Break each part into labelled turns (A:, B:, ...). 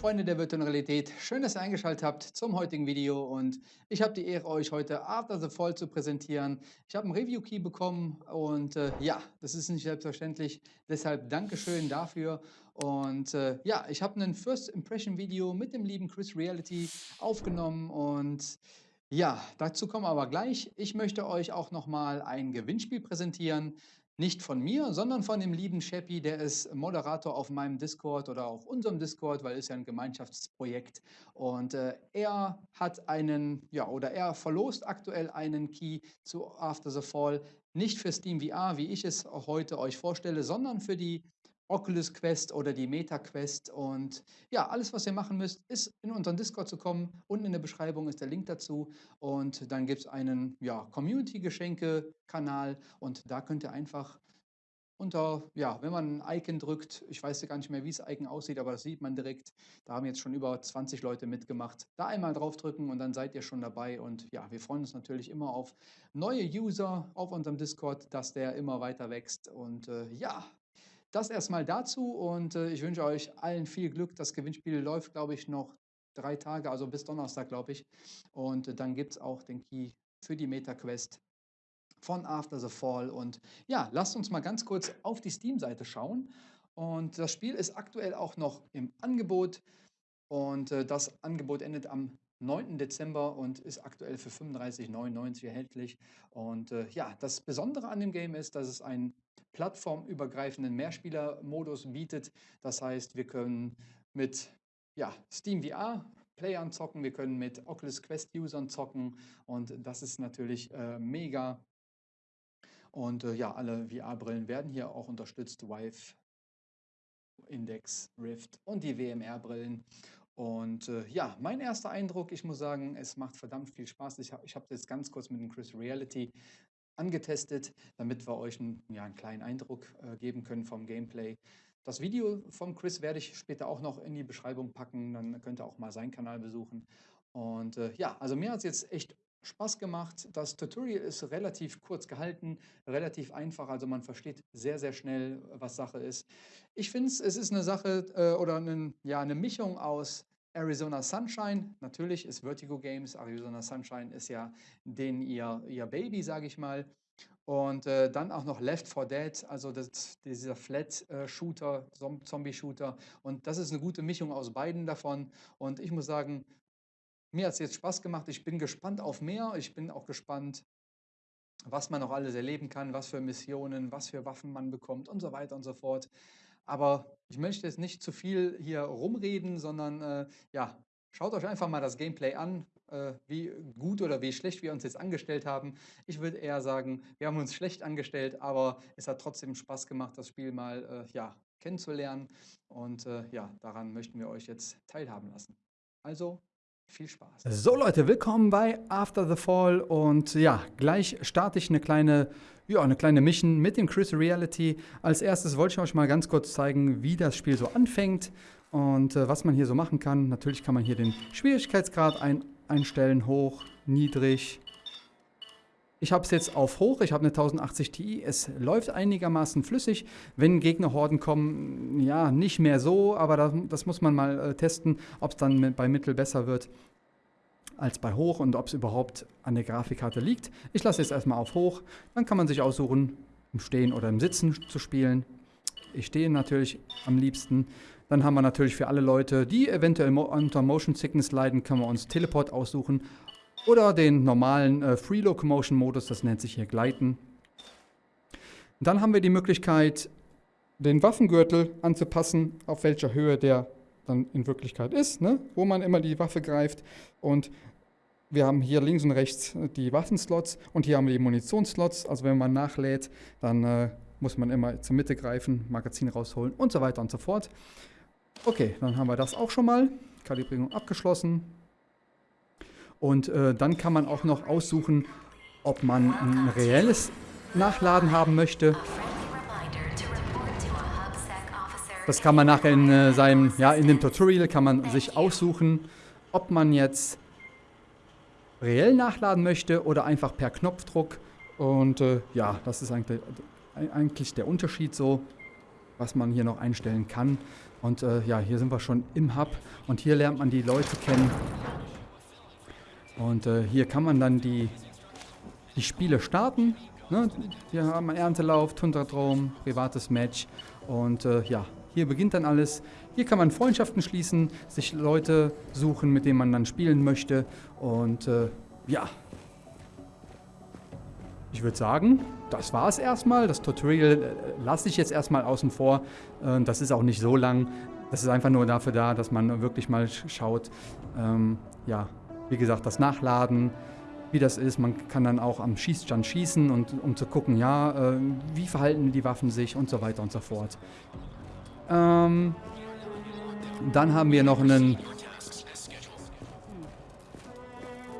A: Freunde der virtuellen Realität, schön, dass ihr eingeschaltet habt zum heutigen Video und ich habe die Ehre, euch heute After the Fall zu präsentieren. Ich habe einen Review-Key bekommen und äh, ja, das ist nicht selbstverständlich, deshalb Dankeschön dafür und äh, ja, ich habe ein First Impression Video mit dem lieben Chris Reality aufgenommen und ja, dazu kommen wir aber gleich. Ich möchte euch auch nochmal ein Gewinnspiel präsentieren. Nicht von mir, sondern von dem lieben Sheppy, der ist Moderator auf meinem Discord oder auf unserem Discord, weil es ja ein Gemeinschaftsprojekt. Und äh, er hat einen, ja, oder er verlost aktuell einen Key zu After the Fall. Nicht für Steam VR, wie ich es heute euch vorstelle, sondern für die Oculus Quest oder die Meta Quest. Und ja, alles, was ihr machen müsst, ist in unseren Discord zu kommen. Unten in der Beschreibung ist der Link dazu. Und dann gibt es einen ja, Community-Geschenke-Kanal und da könnt ihr einfach unter, ja, wenn man ein Icon drückt, ich weiß gar nicht mehr, wie das Icon aussieht, aber das sieht man direkt. Da haben jetzt schon über 20 Leute mitgemacht. Da einmal draufdrücken und dann seid ihr schon dabei. Und ja, wir freuen uns natürlich immer auf neue User auf unserem Discord, dass der immer weiter wächst. Und äh, ja, das erstmal dazu und äh, ich wünsche euch allen viel Glück. Das Gewinnspiel läuft, glaube ich, noch drei Tage, also bis Donnerstag, glaube ich. Und äh, dann gibt es auch den Key für die MetaQuest von After the Fall. Und ja, lasst uns mal ganz kurz auf die Steam-Seite schauen. Und das Spiel ist aktuell auch noch im Angebot. Und äh, das Angebot endet am 9. Dezember und ist aktuell für 35,99 erhältlich. Und äh, ja, das Besondere an dem Game ist, dass es einen plattformübergreifenden Mehrspieler-Modus bietet. Das heißt, wir können mit ja, Steam VR Playern zocken, wir können mit Oculus Quest-Usern zocken und das ist natürlich äh, mega. Und äh, ja, alle VR-Brillen werden hier auch unterstützt, Vive, Index, Rift und die WMR-Brillen. Und äh, ja, mein erster Eindruck, ich muss sagen, es macht verdammt viel Spaß. Ich, ich habe das ganz kurz mit dem Chris Reality angetestet, damit wir euch einen, ja, einen kleinen Eindruck äh, geben können vom Gameplay. Das Video von Chris werde ich später auch noch in die Beschreibung packen, dann könnt ihr auch mal seinen Kanal besuchen. Und äh, ja, also mir hat es jetzt echt Spaß gemacht. Das Tutorial ist relativ kurz gehalten, relativ einfach, also man versteht sehr, sehr schnell, was Sache ist. Ich finde es, es ist eine Sache äh, oder eine, ja, eine Mischung aus Arizona Sunshine, natürlich ist Vertigo Games, Arizona Sunshine ist ja den ihr, ihr Baby, sage ich mal. Und äh, dann auch noch Left 4 Dead, also das, dieser Flat-Shooter, äh, Zombie-Shooter. Und das ist eine gute Mischung aus beiden davon. Und ich muss sagen, mir hat es jetzt Spaß gemacht. Ich bin gespannt auf mehr. Ich bin auch gespannt, was man noch alles erleben kann, was für Missionen, was für Waffen man bekommt und so weiter und so fort. Aber ich möchte jetzt nicht zu viel hier rumreden, sondern äh, ja, schaut euch einfach mal das Gameplay an, äh, wie gut oder wie schlecht wir uns jetzt angestellt haben. Ich würde eher sagen, wir haben uns schlecht angestellt, aber es hat trotzdem Spaß gemacht, das Spiel mal äh, ja, kennenzulernen. Und äh, ja, daran möchten wir euch jetzt teilhaben lassen. Also viel Spaß. So Leute, willkommen bei After the Fall und ja, gleich starte ich eine kleine, ja, eine kleine Mission mit dem Chris Reality. Als erstes wollte ich euch mal ganz kurz zeigen, wie das Spiel so anfängt und äh, was man hier so machen kann. Natürlich kann man hier den Schwierigkeitsgrad ein, einstellen, hoch, niedrig. Ich habe es jetzt auf hoch, ich habe eine 1080 Ti, es läuft einigermaßen flüssig. Wenn Gegnerhorden kommen, ja, nicht mehr so, aber das, das muss man mal äh, testen, ob es dann bei Mittel besser wird als bei hoch und ob es überhaupt an der Grafikkarte liegt. Ich lasse es erstmal auf hoch, dann kann man sich aussuchen, im Stehen oder im Sitzen zu spielen. Ich stehe natürlich am liebsten. Dann haben wir natürlich für alle Leute, die eventuell unter Motion Sickness leiden, können wir uns Teleport aussuchen oder den normalen äh, Free Locomotion Modus, das nennt sich hier Gleiten. Dann haben wir die Möglichkeit, den Waffengürtel anzupassen, auf welcher Höhe der dann in Wirklichkeit ist, ne? wo man immer die Waffe greift. Und wir haben hier links und rechts die Waffenslots und hier haben wir die Munitionsslots. Also wenn man nachlädt, dann äh, muss man immer zur Mitte greifen, Magazin rausholen und so weiter und so fort. Okay, dann haben wir das auch schon mal. Kalibrierung abgeschlossen. Und äh, dann kann man auch noch aussuchen, ob man ein reelles Nachladen haben möchte. Das kann man nachher in äh, seinem, ja, in dem Tutorial kann man sich aussuchen, ob man jetzt reell nachladen möchte oder einfach per Knopfdruck. Und äh, ja, das ist eigentlich, eigentlich der Unterschied so. was man hier noch einstellen kann. Und äh, ja, hier sind wir schon im Hub und hier lernt man die Leute kennen. Und äh, hier kann man dann die, die Spiele starten. Ne? Hier haben wir Erntelauf, Tundradrom, privates Match und äh, ja, hier beginnt dann alles. Hier kann man Freundschaften schließen, sich Leute suchen, mit denen man dann spielen möchte. Und äh, ja, ich würde sagen, das war es erstmal. Das Tutorial äh, lasse ich jetzt erstmal außen vor. Äh, das ist auch nicht so lang. Das ist einfach nur dafür da, dass man wirklich mal schaut, ähm, ja, wie gesagt, das Nachladen, wie das ist. Man kann dann auch am Schießstand schießen, und, um zu gucken, ja, äh, wie verhalten die Waffen sich und so weiter und so fort. Ähm, dann haben wir noch einen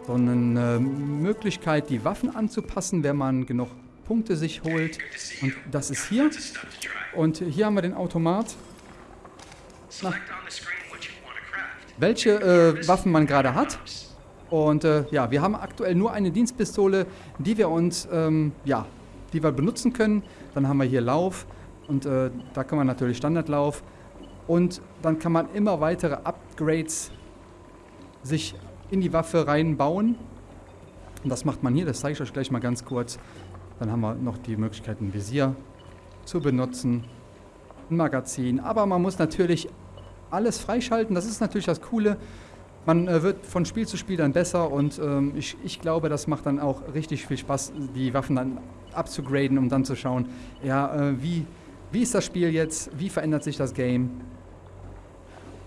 A: so eine Möglichkeit, die Waffen anzupassen, wenn man genug Punkte sich holt. Und das ist hier. Und hier haben wir den Automat. Na, welche äh, Waffen man gerade hat. Und äh, ja, wir haben aktuell nur eine Dienstpistole, die wir uns, ähm, ja, die wir benutzen können. Dann haben wir hier Lauf und äh, da kann man natürlich Standardlauf. Und dann kann man immer weitere Upgrades sich in die Waffe reinbauen. Und das macht man hier, das zeige ich euch gleich mal ganz kurz. Dann haben wir noch die Möglichkeit, ein Visier zu benutzen, ein Magazin. Aber man muss natürlich alles freischalten, das ist natürlich das Coole. Man äh, wird von Spiel zu Spiel dann besser und ähm, ich, ich glaube, das macht dann auch richtig viel Spaß, die Waffen dann abzugraden, um dann zu schauen, ja, äh, wie, wie ist das Spiel jetzt, wie verändert sich das Game.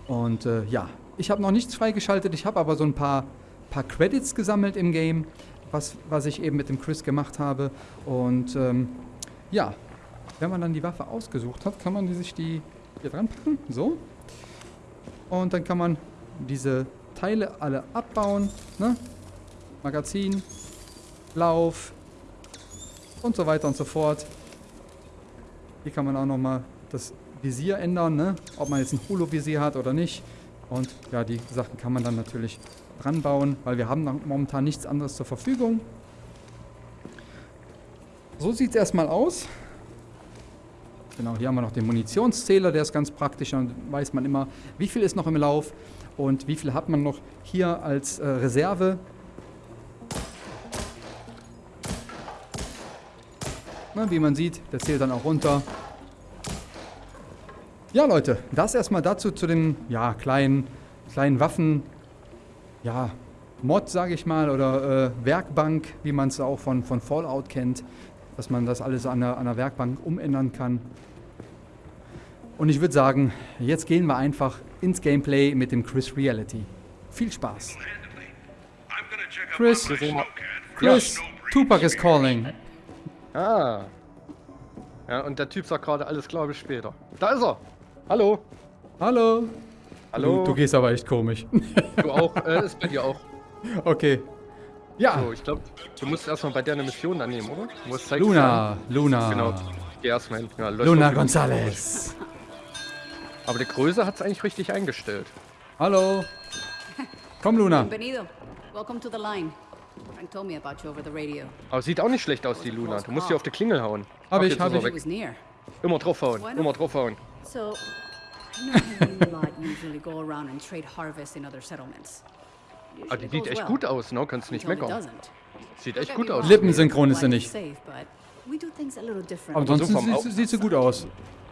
A: Und äh, ja, ich habe noch nichts freigeschaltet, ich habe aber so ein paar, paar Credits gesammelt im Game, was, was ich eben mit dem Chris gemacht habe. Und ähm, ja, wenn man dann die Waffe ausgesucht hat, kann man die sich die hier dran packen, so. Und dann kann man diese Teile alle abbauen. Ne? Magazin, Lauf und so weiter und so fort. Hier kann man auch nochmal das Visier ändern, ne? ob man jetzt ein Holo-Visier hat oder nicht. Und ja, die Sachen kann man dann natürlich dran bauen, weil wir haben momentan nichts anderes zur Verfügung. So sieht es erstmal aus. Genau, hier haben wir noch den Munitionszähler, der ist ganz praktisch. Dann weiß man immer, wie viel ist noch im Lauf und wie viel hat man noch hier als äh, Reserve. Na, wie man sieht, der zählt dann auch runter. Ja, Leute, das erstmal dazu zu den ja, kleinen, kleinen Waffen. Ja, Mod, sage ich mal, oder äh, Werkbank, wie man es auch von, von Fallout kennt dass man das alles an der, an der Werkbank umändern kann. Und ich würde sagen, jetzt gehen wir einfach ins Gameplay mit dem Chris Reality. Viel Spaß. Chris, Chris, Tupac is calling.
B: Ah. Ja, und der Typ sagt gerade, alles klar, bis später. Da ist er. Hallo.
A: Hallo.
B: Hallo.
A: Du, du gehst aber echt komisch.
B: Du auch, äh, ist bei dir auch.
A: Okay. Ja.
B: So, ich glaube, du musst erstmal bei der eine Mission annehmen, oder?
A: Luna, Luna.
B: Genau. Geh erstmal hin. Ja,
A: Luna González.
B: Aber die Größe hat es eigentlich richtig eingestellt.
A: Hallo. Komm, Luna.
C: Bienvenido. Welcome to the line. Frank told me about you over the radio.
B: Aber sieht auch nicht schlecht aus, die Luna. Du musst hier auf die Klingel hauen.
A: Hab ich, hab ich.
B: Immer draufhauen, immer draufhauen.
C: So, I know you lot usually go around and trade harvest in other settlements.
B: Ah, die sieht echt gut aus, ne? Kannst nicht meckern. Sieht echt gut aus.
A: Lippensynchron ist sie nicht. Aber ansonsten
B: so
A: sieht, sieht sie gut aus.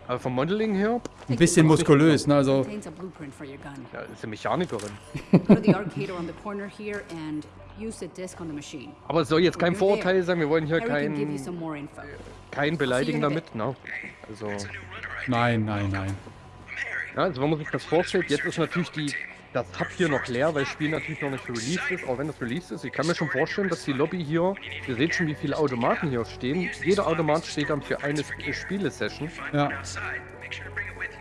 B: Aber vom Modeling her?
A: Ein bisschen muskulös, ne? Also.
B: Ja, ist eine Mechanikerin. Aber es soll jetzt kein Vorurteil sein, wir wollen hier kein, kein Beleidigen damit, ne? Also.
A: Nein, nein, nein.
B: Ja, also wenn man sich das vorstellt, jetzt ist natürlich die das Hub hier noch leer, weil das Spiel natürlich noch nicht released ist, auch wenn das released ist. Ich kann mir schon vorstellen, dass die Lobby hier, ihr seht schon, wie viele Automaten hier stehen. Jeder Automat steht dann für eine Spielesession.
A: Ja.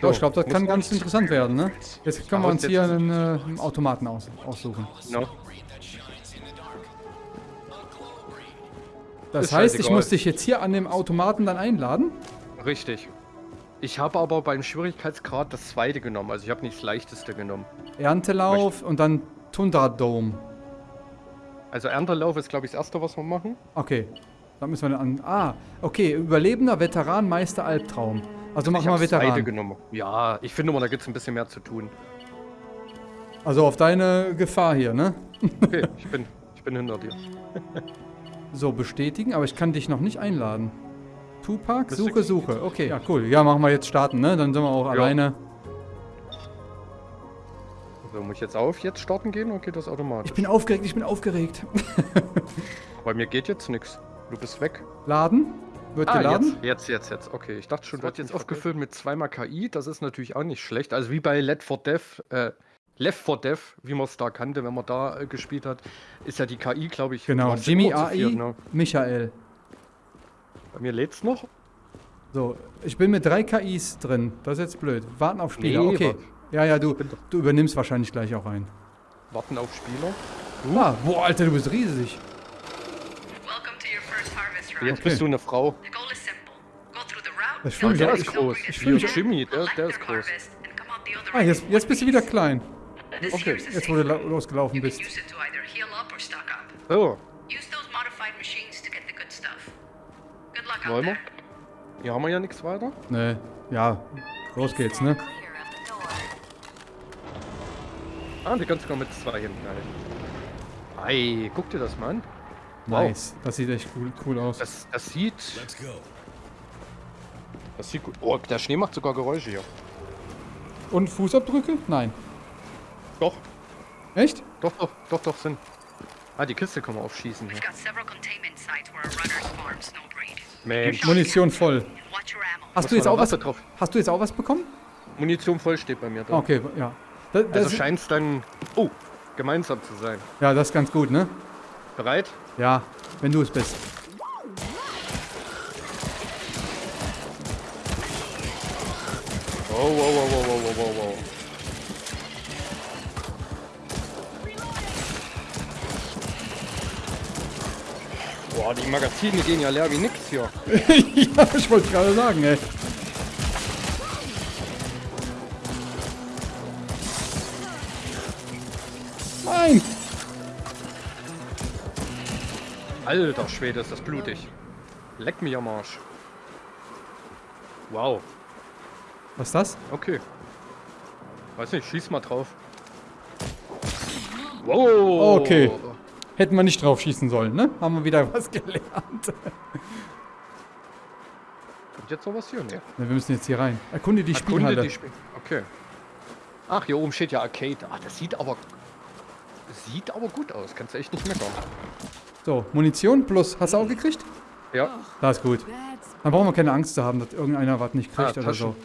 A: So, ich glaube, das kann ganz interessant werden, ne? Jetzt können wir uns hier einen, äh, einen Automaten aus, aussuchen. No. Das ist heißt, ich muss dich jetzt hier an dem Automaten dann einladen?
B: Richtig. Ich habe aber beim Schwierigkeitsgrad das zweite genommen, also ich habe nicht das leichteste genommen.
A: Erntelauf und dann Tundra Dome.
B: Also Erntelauf ist glaube ich das erste, was wir machen.
A: Okay, dann müssen wir dann an... Ah, okay, Überlebender, Veteran, Meister, Albtraum. Also mach
B: ich
A: mal Veteran.
B: genommen. Ja, ich finde immer, da gibt es ein bisschen mehr zu tun.
A: Also auf deine Gefahr hier, ne?
B: Okay, ich bin, ich bin hinter dir.
A: So, bestätigen, aber ich kann dich noch nicht einladen. Tupac,
B: Müsste-
A: Suche, Suche. Okay, ja, cool. Ja, machen wir jetzt starten, ne? Dann sind wir auch alleine.
B: So, muss ich jetzt auf jetzt starten gehen oder geht das automatisch?
A: Ich bin aufgeregt, ich bin aufgeregt.
B: Bei mir geht jetzt nichts. Du bist weg.
A: Laden? Wird geladen?
B: Ah, jetzt, jetzt, jetzt, jetzt. Okay, ich dachte schon,
A: Das
B: wird jetzt aufgefüllt mit zweimal KI. Das ist natürlich auch nicht schlecht. Also wie bei Let for Death, äh, Left 4 Death, wie man es da kannte, wenn man da äh, gespielt hat, ist ja die KI, glaube ich.
A: Genau, Jimmy AI,
B: ne?
A: Michael.
B: Bei mir lädt's noch.
A: So, ich bin mit drei KIs drin. Das ist jetzt blöd. Warten auf Spieler.
B: Nee,
A: okay. Ja, ja, du, du übernimmst wahrscheinlich gleich auch ein.
B: Warten auf Spieler.
A: Ah, boah, Alter, du bist riesig.
D: Welcome to your first harvest run.
B: Jetzt
A: Okay.
B: bist du eine Frau.
A: Ich fühl mich
B: der ist groß.
A: ich
B: Wie
A: fühl mich-
B: Jimmy, der, der ist groß.
A: Ah, jetzt, jetzt bist du wieder klein.
B: Okay.
A: Jetzt, wo du losgelaufen bist.
D: use
B: wollen wir? Hier haben wir ja nichts weiter.
A: Ne, ja, los geht's, ne?
B: Ah, die kannst du noch mit zwei hinten halten. Ei, guck dir das mal an. Wow.
A: Nice. Das sieht echt cool, cool aus.
B: Das, das sieht. Das sieht gut. Oh, der Schnee macht sogar Geräusche hier.
A: Und Fußabdrücke? Nein.
B: Doch,
A: Echt?
B: doch, doch, doch, doch, sind. Ah, die Kiste kann man aufschießen hier.
D: We've got several containment sites where a Snowbreed.
B: Mensch.
A: Munition voll. Hast du jetzt auch was?
B: Drauf?
A: Hast du jetzt auch was bekommen?
B: Munition voll steht bei mir drin.
A: Okay, ja. Da, das,
B: Also scheint es dann. Oh, gemeinsam zu sein.
A: ja, das ist ganz gut, ne?
B: Bereit?
A: Ja, wenn du es bist.
B: Wow, wow, wow, wow, wow, wow, wow. Boah, die Magazine gehen ja leer wie nix hier.
A: ja, ich wollte gerade sagen, ey. Nein!
B: Alter Schwede, ist das blutig. Leck mich am Arsch. Wow,
A: Was ist das?
B: okay. Weiß nicht, schieß mal drauf. Wow.
A: Okay. Hätten wir nicht drauf schießen sollen, ne? Haben wir wieder was gelernt.
B: Kommt jetzt noch was hier?
A: Ne, wir müssen jetzt hier rein. Erkunde die
B: Erkunde
A: Spielhalle.
B: die Spiel. Okay. Ach, hier oben steht ja Arcade. Ach, das sieht aber. Sieht aber gut aus. Kannst du echt nicht meckern.
A: So, Munition plus. Hast du auch gekriegt?
B: Ja.
A: Das ist gut. Dann brauchen wir keine Angst zu haben, dass irgendeiner was nicht kriegt
B: Ah,
A: oder so.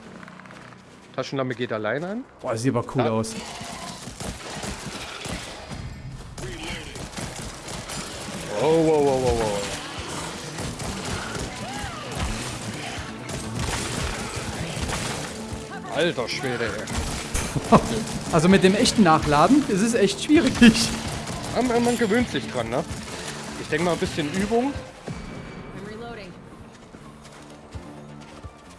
B: Taschenlampe geht alleine an.
A: Boah, das sieht aber cool
B: Ja.
A: aus.
B: Wow, wow, wow, wow, wow. Alter Schwede.
A: Also mit dem echten Nachladen ist es echt schwierig.
B: Man, man- gewöhnt sich dran, ne? Ich denke mal ein bisschen Übung.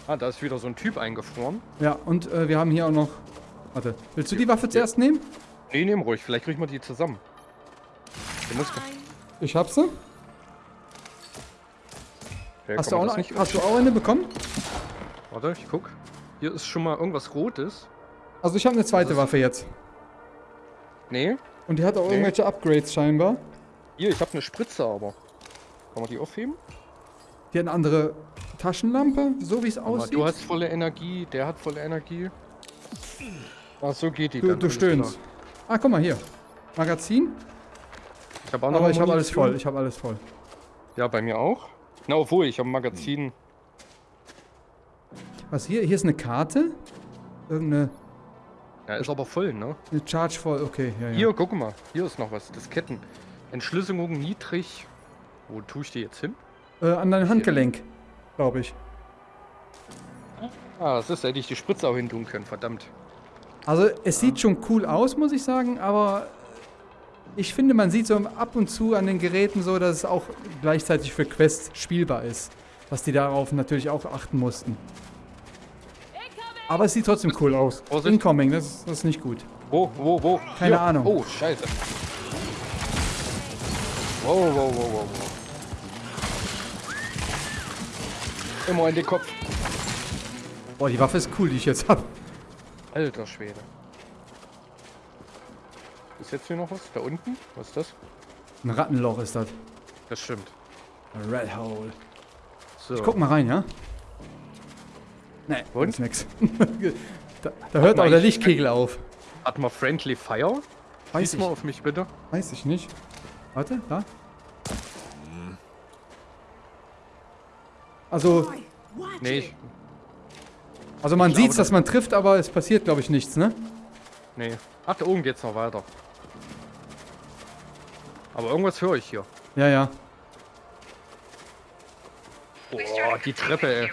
B: Ah, da ist wieder so ein Typ eingefroren.
A: Ja, und äh, wir haben hier auch noch... Warte, willst du die Waffe zuerst nehmen?
B: Nee, nehm ruhig. Vielleicht kriegen wir die zusammen. Du musst,
A: Ich hab sie.
B: Ja,
A: Hast, du auch, noch- hast du auch eine bekommen?
B: Warte, ich guck. Hier ist schon mal irgendwas Rotes.
A: Also ich habe eine zweite
B: ist-
A: Waffe jetzt.
B: Nee.
A: Und die hat auch
B: Nee.
A: irgendwelche Upgrades scheinbar.
B: Hier, ich habe eine Spritze, aber. Kann man die aufheben?
A: Die hat eine andere Taschenlampe, so wie es aussieht.
B: du hast volle Energie, der hat volle Energie. Ach, so geht die
A: du,
B: dann.
A: du stöhnst. Ah, guck mal hier. Magazin.
B: Ich habe auch noch
A: Aber ich habe alles voll. Ich habe alles voll.
B: Ja, bei mir auch. Na, obwohl, ich habe ein Magazin.
A: Was hier? Hier ist eine Karte. Irgendeine
B: Ja, ist aber voll, ne?
A: eine Charge voll. Okay, ja, ja.
B: Hier, guck mal. Hier ist noch was. Disketten. Entschlüsselung niedrig. Wo tue ich die jetzt hin?
A: Äh, an dein Handgelenk, glaube ich.
B: Ah, das ist, hätte ich die Spritze auch hin tun können, verdammt.
A: Also es sieht schon cool aus, muss ich sagen, aber ich finde, man sieht so ab und zu an den Geräten so, dass es auch gleichzeitig für Quest spielbar ist. Dass die darauf natürlich auch achten mussten. Aber es sieht trotzdem cool aus.
B: Vorsicht.
A: Incoming, das ist, das ist nicht gut.
B: Wo, wo, wo?
A: Keine Ahnung.
B: Oh, scheiße. Wow, wow, wow, wow, wow. Immer in den Kopf.
A: Boah, die Waffe ist cool, die ich jetzt habe.
B: Alter Schwede. Ist jetzt hier noch was? Da unten? Was ist das?
A: Ein Rattenloch ist das.
B: Das stimmt.
A: Ein Red Hole.
B: So.
A: Ich guck mal rein, ja? Nee,
B: Und?
A: ist nix. da, da hört
B: mal,
A: auch der
B: ich-
A: Lichtkegel auf.
B: Hat mal Friendly Fire?
A: Weiß
B: Schieß mal
A: ich,
B: auf mich bitte.
A: weiß ich nicht. Warte, da. Also,
B: Nee, ich,
A: also man
B: glaube,
A: sieht, dass
B: das-
A: man trifft, aber es passiert, glaube ich, nichts, ne?
B: nee. Ach, da oben geht's noch weiter. Aber irgendwas höre ich hier.
A: Ja, ja.
B: Boah, die Treppe, ey.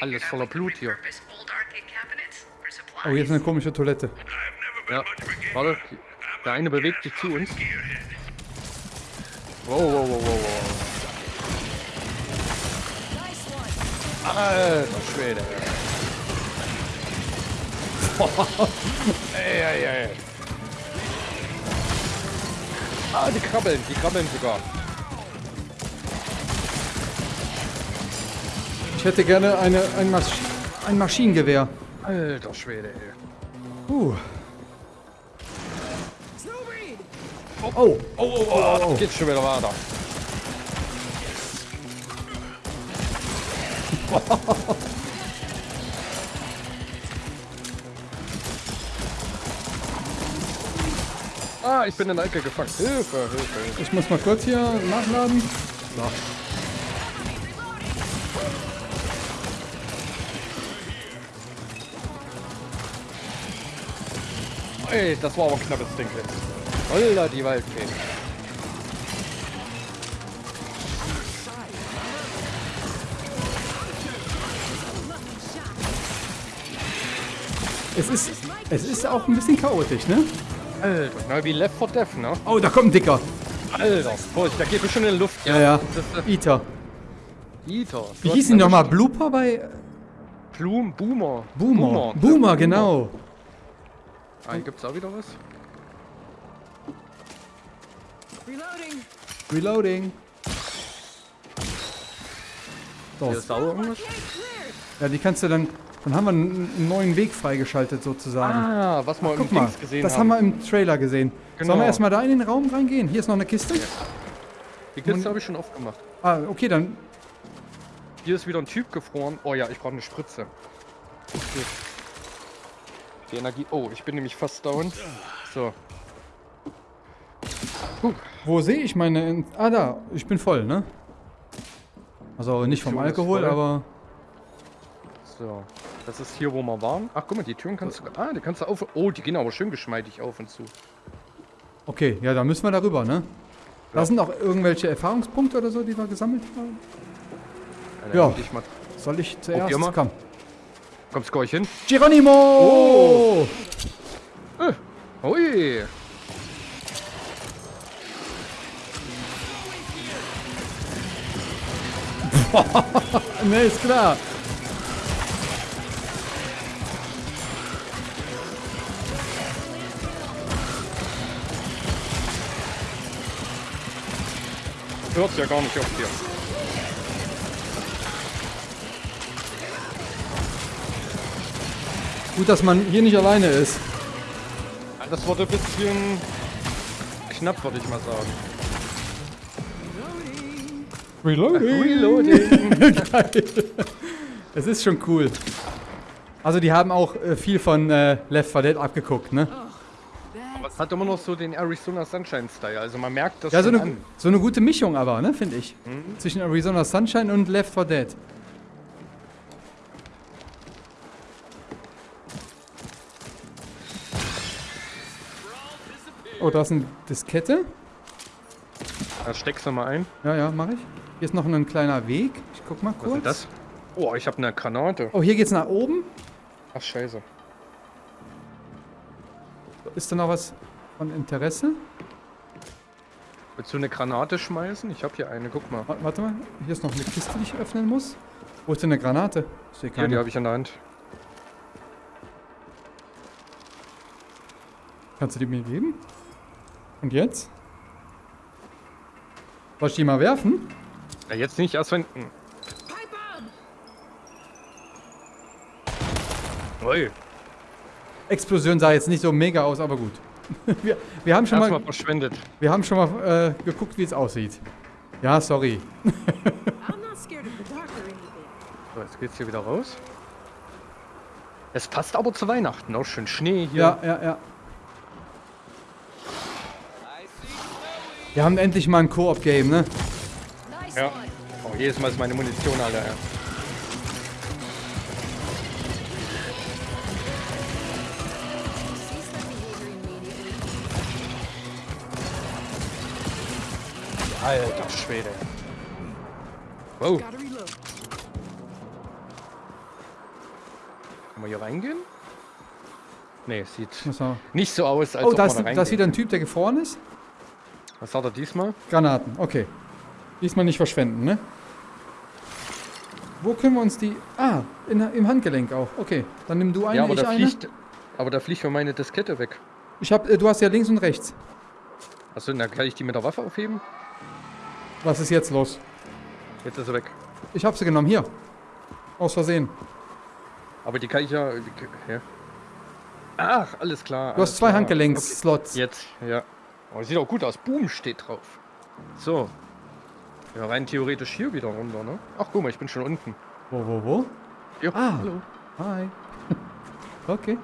B: Alles voller Blut hier.
A: Oh, hier ist eine komische Toilette.
B: Ja, warte. Der eine bewegt sich zu uns. Wow, wow, wow, wow, wow. Alter Schwede. ey, ey, ey. Ah, die krabbeln, die krabbeln sogar.
A: Ich hätte gerne eine, ein, Masch ein Maschinengewehr.
B: Alter Schwede, ey.
A: Uh. Oh, oh, oh, oh, oh.
B: Geht schon wieder weiter. ah, ich bin in der Ecke gefangen. Hilfe, Hilfe, Hilfe.
A: Ich muss mal kurz hier nachladen. So.
B: Ey, das war aber ein knappes Ding jetzt. Holla, die Waldfee.
A: Es ist, es ist auch ein bisschen chaotisch, ne?
B: Alter, na wie Left 4 Death, ne?
A: Oh, da kommt ein Dicker.
B: Alter, Vorsicht, da geht bestimmt in die Luft.
A: Ja, ja. Iter.
B: äh, Eater.
A: Wie hieß die nochmal? Blooper bei
B: Plum, Boomer.
A: Boomer? Boomer, genau.
B: Ah, hier gibt's auch wieder was?
A: Reloading. So,
B: Hier ist auch irgendwas?
A: ja, die kannst du dann. Dann haben wir einen, neuen Weg freigeschaltet sozusagen.
B: Ah, was wir im
A: Guck mal,
B: gesehen
A: das
B: haben.
A: haben wir im Trailer gesehen. Sollen
B: Genau.
A: wir erstmal da in den Raum reingehen? Hier ist noch eine Kiste.
B: Die Kiste habe ich schon aufgemacht.
A: Ah, okay, dann.
B: Hier ist wieder ein Typ gefroren. Oh ja, ich brauche eine Spritze. Hier. Die Energie. Oh, ich bin nämlich fast down. So.
A: Wo sehe ich meine. Ah, da. Ich bin voll, ne? Also nicht vom Alkohol, aber.
B: So. Das ist hier, wo wir waren. Ach, guck mal, die Türen kannst du. Ah, die kannst du auf. Oh, die gehen aber schön geschmeidig auf und zu.
A: Okay, ja, da müssen wir darüber, ne? Da
B: Ja.
A: sind auch irgendwelche Erfahrungspunkte oder so, die wir gesammelt haben. Ja.
B: leg Ich mal.
A: Soll ich zuerst?
B: Mal.
A: Komm.
B: Kommst du gleich hin?
A: Geronimo!
B: Oh. Hui!
A: Ne, ist klar.
B: Hört ja gar nicht auf hier.
A: Gut, dass man hier nicht alleine ist.
B: Das wurde ein bisschen knapp, würde ich mal sagen.
A: Reloading.
B: Reloading.
A: Es ist schon cool. Also die haben auch äh, viel von äh, Left 4 Dead abgeguckt, ne?
B: Hat immer noch so den Arizona Sunshine Style. Also man merkt das
A: Ja, so eine, so eine gute Mischung aber, ne, finde ich. Zwischen Arizona Sunshine und Left 4 Dead. Oh, da ist eine Diskette.
B: Da steckst du mal ein.
A: Ja, ja, mache ich. Hier ist noch ein kleiner Weg. Ich guck mal
B: Was
A: kurz.
B: ist das? Oh, ich habe eine Granate.
A: Oh, hier geht's nach oben.
B: Ach, scheiße.
A: Ist da noch was von Interesse?
B: Willst du eine Granate schmeißen? Ich habe hier eine, guck mal.
A: Wa- Warte mal, hier ist noch eine Kiste, die ich öffnen muss. Wo ist denn eine Granate? Ich sehe
B: Hier, die
A: keine.
B: habe ich in der Hand.
A: Kannst du die mir geben? Und jetzt? Soll ich die mal werfen?
B: Ja, jetzt nicht, erst wenn... Hm. Ui,
A: Explosion sah jetzt nicht so mega aus, aber gut. wir, wir haben schon
B: erstmal
A: mal,
B: verschwendet.
A: wir haben schon mal äh, geguckt, wie es aussieht. Ja, sorry.
B: So, jetzt geht's hier wieder raus. Es passt aber zu Weihnachten, auch schön Schnee hier.
A: Ja, ja, ja. Wir haben endlich mal ein Koop-Game, ne?
B: Ja. Oh, jedes Mal ist meine Munition, Alter. Ja. Alter Schwede. Wow, kann man hier reingehen? Nee, es sieht nicht so aus, als
A: Oh,
B: ob
A: da
B: man
A: ist,
B: da
A: da ist wieder ein Typ, der gefroren ist.
B: Was hat er diesmal?
A: Granaten, okay. Diesmal nicht verschwenden, ne? Wo können wir uns die... Ah, in, im Handgelenk auch. Okay, dann nimm du eine,
B: ja, aber
A: ich
B: da
A: eine.
B: fliegt, aber da fliegt mir meine Diskette weg.
A: Ich hab, äh, du hast ja links und rechts.
B: Achso, dann kann ich die mit der Waffe aufheben?
A: Was ist jetzt los?
B: Jetzt ist sie weg.
A: Ich hab sie genommen, hier. Aus Versehen.
B: Aber die kann ich ja... ja. Ach, alles klar.
A: Du hast
B: alles
A: zwei
B: klar.
A: Handgelenks-Slots.
B: Okay. Jetzt, ja. Oh, sieht auch gut aus. Boom steht drauf. So. Ja, rein theoretisch hier wieder runter, ne? Ach, guck mal, ich bin schon unten.
A: Wo, wo, wo?
B: Ja,
A: Ah.
B: hallo.
A: Hi. okay.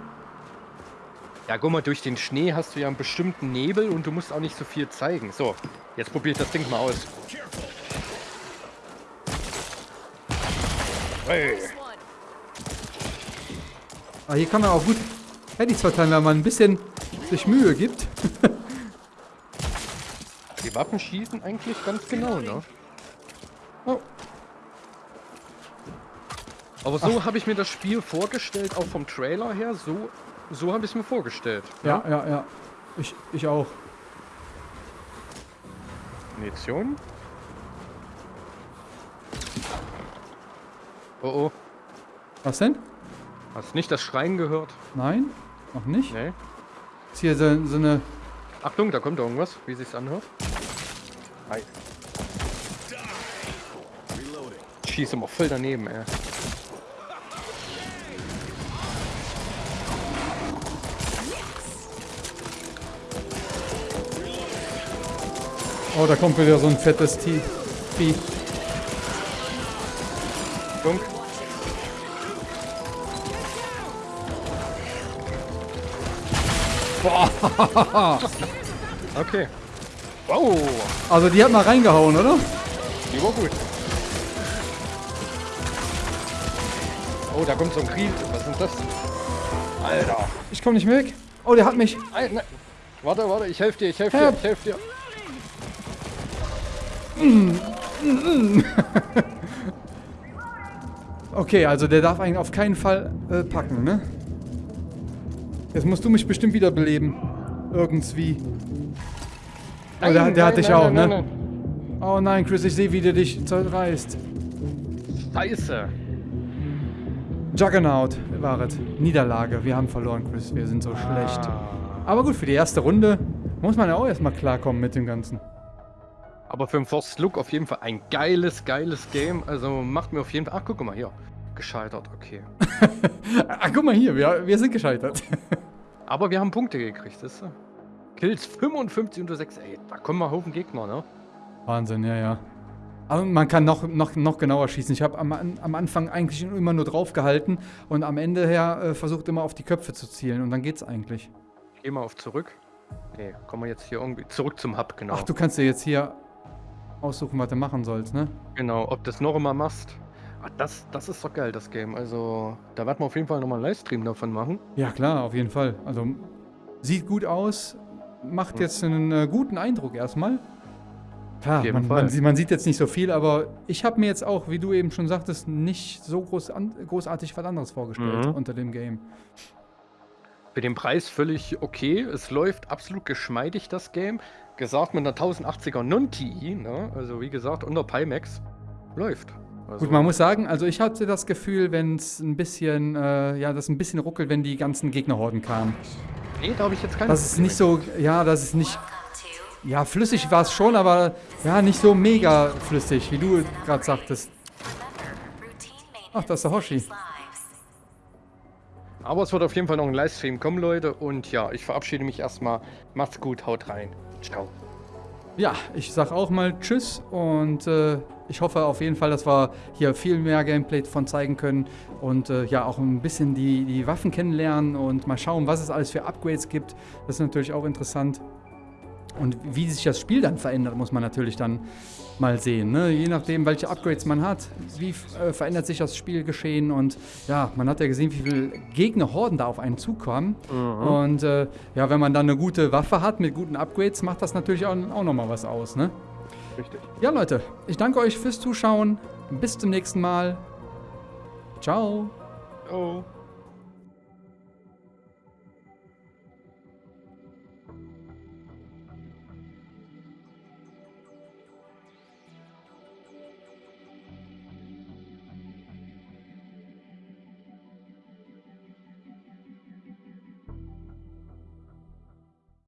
B: Ja, guck mal, durch den Schnee hast du ja einen bestimmten Nebel und du musst auch nicht so viel zeigen. So, jetzt probiere ich das Ding mal aus. Hey.
A: Ah, hier kann man auch gut Headies verteilen, wenn man ein bisschen sich Mühe gibt.
B: Die Waffen schießen eigentlich ganz genau, ne?
A: Oh,
B: Aber so habe ich mir das Spiel vorgestellt, auch vom Trailer her. So, so habe ich es mir vorgestellt.
A: ja, ja, ja. Ich, ich auch.
B: Munition. Oh oh.
A: Was denn?
B: Hast nicht das Schreien gehört?
A: Nein? Noch nicht?
B: Nee.
A: Ist hier so, so eine...
B: Achtung, da kommt irgendwas, wie sich's anhört. Hi. Schieß immer voll daneben, ey.
A: Oh, da kommt wieder so ein fettes T- Vieh.
B: Funk. Okay. Wow,
A: Also die hat mal reingehauen, oder?
B: die war gut. Oh, da kommt so ein Krieg. Was ist das? Alter.
A: Ich komme nicht mehr weg. Oh, der hat mich.
B: Ei, ne. Warte, warte, ich helfe dir, ich helfe dir, ich helfe dir.
A: Okay, also der darf eigentlich auf keinen Fall äh, packen, ne? Jetzt musst du mich bestimmt wiederbeleben. Irgendwie. Oh, der, der hat dich auch, ne? Oh nein, Chris, ich sehe, wie der dich zerreißt.
B: Scheiße.
A: Juggernaut war es. Niederlage. Wir haben verloren, Chris. Wir sind so schlecht.
B: Ah.
A: Aber gut, für die erste Runde muss man ja auch erstmal klarkommen mit dem Ganzen.
B: Aber für den First Look auf jeden Fall ein geiles, geiles Game. Also macht mir auf jeden Fall. Ach, guck mal hier. Gescheitert, okay.
A: Ah, guck mal hier, wir, wir sind gescheitert.
B: Aber wir haben Punkte gekriegt, ist du? Kills 55 unter 6. Ey, da kommen mal Haufen Gegner, ne?
A: Wahnsinn, ja, ja. Aber man kann noch, noch, noch genauer schießen. Ich habe am, am Anfang eigentlich immer nur drauf gehalten und am Ende her äh, versucht immer auf die Köpfe zu zielen und dann geht's eigentlich.
B: Geh mal auf zurück. Nee, kommen wir jetzt hier irgendwie zurück zum Hub, genau.
A: Ach, du kannst dir jetzt hier aussuchen, was du machen sollst, ne?
B: Genau, ob du das noch immer machst. Ah, das, das ist doch geil, das Game. Also, da werden wir auf jeden Fall nochmal einen Livestream davon machen.
A: Ja, klar, auf jeden Fall. Also, sieht gut aus, macht
B: Hm.
A: jetzt einen äh, guten Eindruck erstmal. Klar,
B: Auf jeden
A: man,
B: Fall.
A: man, sieht, man sieht jetzt nicht so viel, aber ich habe mir jetzt auch, wie du eben schon sagtest, nicht so groß an, großartig was anderes vorgestellt
B: Mhm.
A: unter dem Game.
B: Für den Preis völlig okay. Es läuft absolut geschmeidig, das Game. Gesagt mit einer 1080er Non-TI, ne? Also, wie gesagt, unter Pimax. Läuft. Also,
A: Gut, man muss sagen, also ich hatte das Gefühl, wenn es ein bisschen, äh, ja, das ein bisschen ruckelt, wenn die ganzen Gegnerhorden kamen.
B: Nee, da habe ich jetzt keine.
A: Das ist nicht so, ja, das ist nicht, ja, flüssig war es schon, aber ja, nicht so mega flüssig, wie du gerade sagtest. Ach, das ist der Hoshi.
B: Aber es wird auf jeden Fall noch ein Livestream kommen, Leute. Und ja, ich verabschiede mich erstmal. Macht's gut, haut rein. Ciao.
A: Ja, ich sag auch mal Tschüss und äh, ich hoffe auf jeden Fall, dass wir hier viel mehr Gameplay von zeigen können und äh, ja auch ein bisschen die, die Waffen kennenlernen und mal schauen, was es alles für Upgrades gibt. Das ist natürlich auch interessant. Und wie sich das Spiel dann verändert, muss man natürlich dann mal sehen. Ne? Je nachdem, welche Upgrades man hat, wie äh, verändert sich das Spielgeschehen. Und ja, man hat ja gesehen, wie viele Gegnerhorden da auf einen zukommen. Und äh, ja, wenn man dann eine gute Waffe hat mit guten Upgrades, macht das natürlich auch, auch nochmal was aus. Ne?
B: Richtig.
A: Ja, Leute, ich danke euch fürs Zuschauen. Bis zum nächsten Mal. Ciao.
B: Ciao.